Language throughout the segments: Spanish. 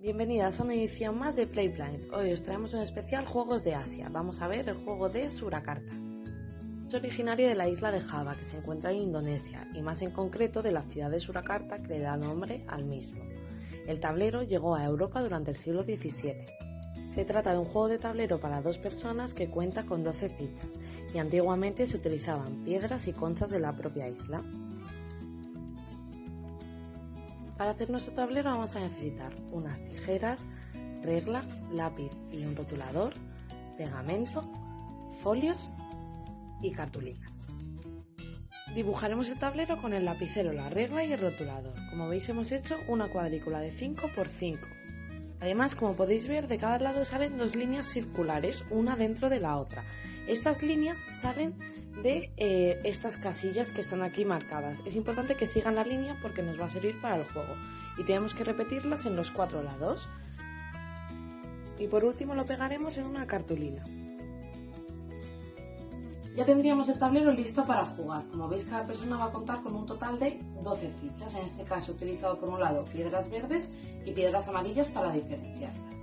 Bienvenidas a una edición más de Play Planet. Hoy os traemos un especial Juegos de Asia. Vamos a ver el juego de Surakarta. Es originario de la isla de Java, que se encuentra en Indonesia, y más en concreto de la ciudad de Surakarta, que le da nombre al mismo. El tablero llegó a Europa durante el siglo XVII. Se trata de un juego de tablero para dos personas que cuenta con 12 fichas, y antiguamente se utilizaban piedras y conchas de la propia isla. Para hacer nuestro tablero vamos a necesitar unas tijeras, regla, lápiz y un rotulador, pegamento, folios y cartulinas. Dibujaremos el tablero con el lapicero, la regla y el rotulador. Como veis hemos hecho una cuadrícula de 5 por 5. Además, como podéis ver, de cada lado salen dos líneas circulares, una dentro de la otra. Estas líneas salen de eh, estas casillas que están aquí marcadas. Es importante que sigan la línea porque nos va a servir para el juego y tenemos que repetirlas en los cuatro lados. Y por último lo pegaremos en una cartulina. Ya tendríamos el tablero listo para jugar. Como veis, cada persona va a contar con un total de 12 fichas. En este caso, he utilizado por un lado piedras verdes y piedras amarillas para diferenciarlas.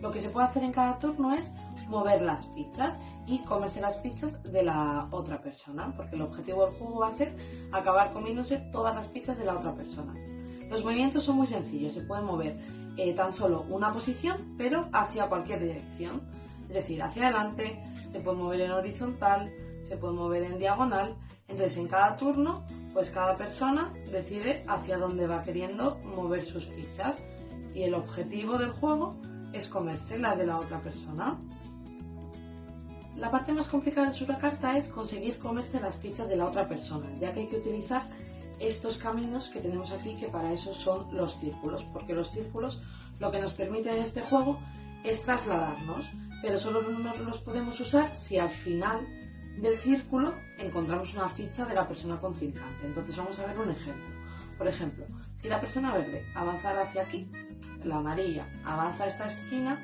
Lo que se puede hacer en cada turno es mover las fichas y comerse las fichas de la otra persona, porque el objetivo del juego va a ser acabar comiéndose todas las fichas de la otra persona. Los movimientos son muy sencillos, se puede mover eh, tan solo una posición, pero hacia cualquier dirección. Es decir, hacia adelante, se puede mover en horizontal, se puede mover en diagonal. Entonces, en cada turno, pues cada persona decide hacia dónde va queriendo mover sus fichas. Y el objetivo del juego es comerse las de la otra persona. La parte más complicada de una carta es conseguir comerse las fichas de la otra persona, ya que hay que utilizar estos caminos que tenemos aquí, que para eso son los círculos, porque los círculos lo que nos permite en este juego es trasladarnos, pero solo nos los podemos usar si al final del círculo encontramos una ficha de la persona contrincante. Entonces vamos a ver un ejemplo. Por ejemplo, si la persona verde avanzara hacia aquí, la amarilla avanza a esta esquina,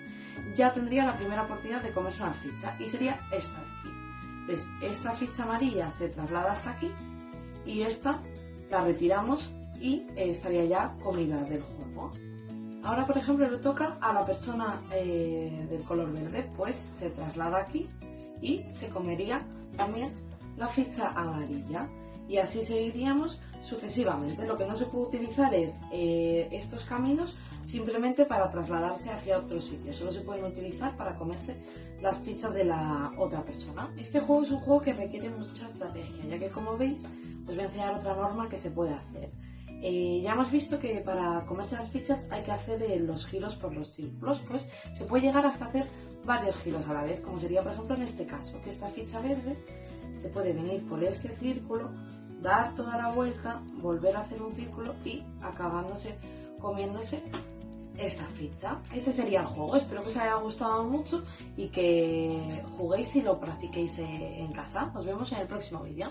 ya tendría la primera oportunidad de comerse una ficha y sería esta de aquí. Entonces, esta ficha amarilla se traslada hasta aquí y esta la retiramos y estaría ya comida del juego. Ahora, por ejemplo, le toca a la persona eh, del color verde, pues se traslada aquí y se comería también la ficha amarilla. Y así seguiríamos sucesivamente. Lo que no se puede utilizar es eh, estos caminos simplemente para trasladarse hacia otro sitio. Solo se pueden utilizar para comerse las fichas de la otra persona. Este juego es un juego que requiere mucha estrategia, ya que como veis, os voy a enseñar otra norma que se puede hacer. Eh, ya hemos visto que para comerse las fichas hay que hacer eh, los giros por los círculos, pues se puede llegar hasta hacer varios giros a la vez, como sería por ejemplo en este caso, que esta ficha verde se puede venir por este círculo, dar toda la vuelta, volver a hacer un círculo y acabándose comiéndose esta ficha. Este sería el juego. Espero que os haya gustado mucho y que juguéis y lo practiquéis en casa. Nos vemos en el próximo vídeo.